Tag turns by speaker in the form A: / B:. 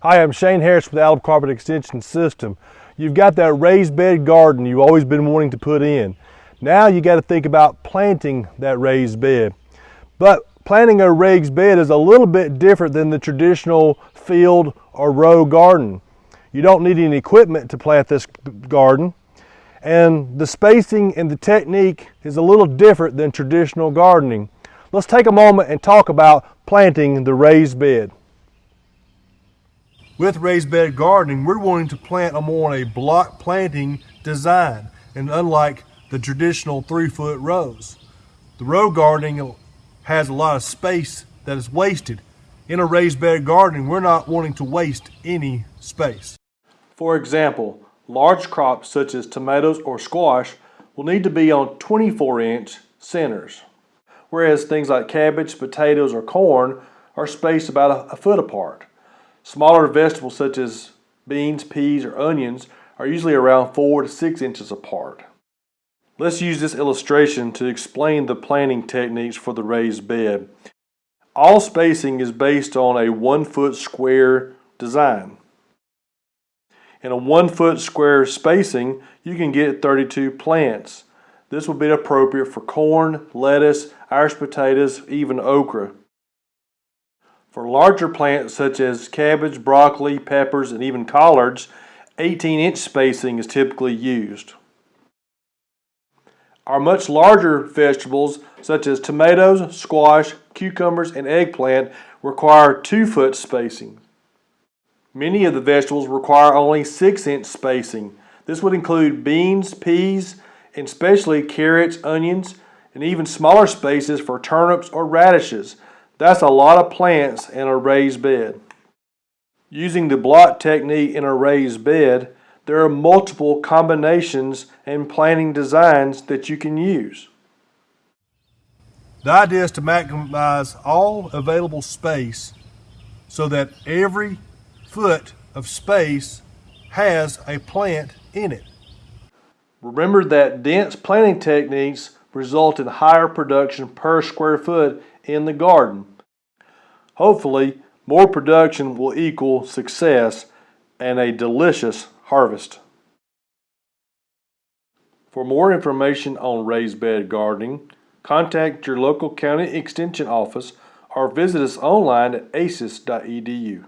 A: Hi, I'm Shane Harris with Alabama Cooperative Extension System. You've got that raised bed garden you've always been wanting to put in. Now you got to think about planting that raised bed. But planting a raised bed is a little bit different than the traditional field or row garden. You don't need any equipment to plant this garden. And the spacing and the technique is a little different than traditional gardening. Let's take a moment and talk about planting the raised bed. With raised bed gardening, we're wanting to plant them on a block planting design. And unlike the traditional three foot rows, the row gardening has a lot of space that is wasted. In a raised bed gardening, we're not wanting to waste any space. For example, large crops such as tomatoes or squash will need to be on 24 inch centers, whereas things like cabbage, potatoes, or corn are spaced about a, foot apart. Smaller vegetables such as beans, peas, or onions are usually around 4 to 6 inches apart. Let's use this illustration to explain the planting techniques for the raised bed. All spacing is based on a 1 foot square design. In a 1 foot square spacing, you can get 32 plants. This will be appropriate for corn, lettuce, Irish potatoes, even okra. For larger plants such as cabbage, broccoli, peppers, and even collards, 18 inch spacing is typically used. Our much larger vegetables such as tomatoes, squash, cucumbers, and eggplant require 2 foot spacing. Many of the vegetables require only 6 inch spacing. This would include beans, peas, and especially carrots, onions, and even smaller spaces for turnips or radishes. That's a lot of plants in a raised bed. Using the block technique in a raised bed, there are multiple combinations and planting designs that you can use. The idea is to maximize all available space so that every foot of space has a plant in it. Remember that dense planting techniques result in higher production per square foot in the garden. Hopefully, more production will equal success and a delicious harvest. For more information on raised bed gardening, contact your local county extension office or visit us online at aces.edu.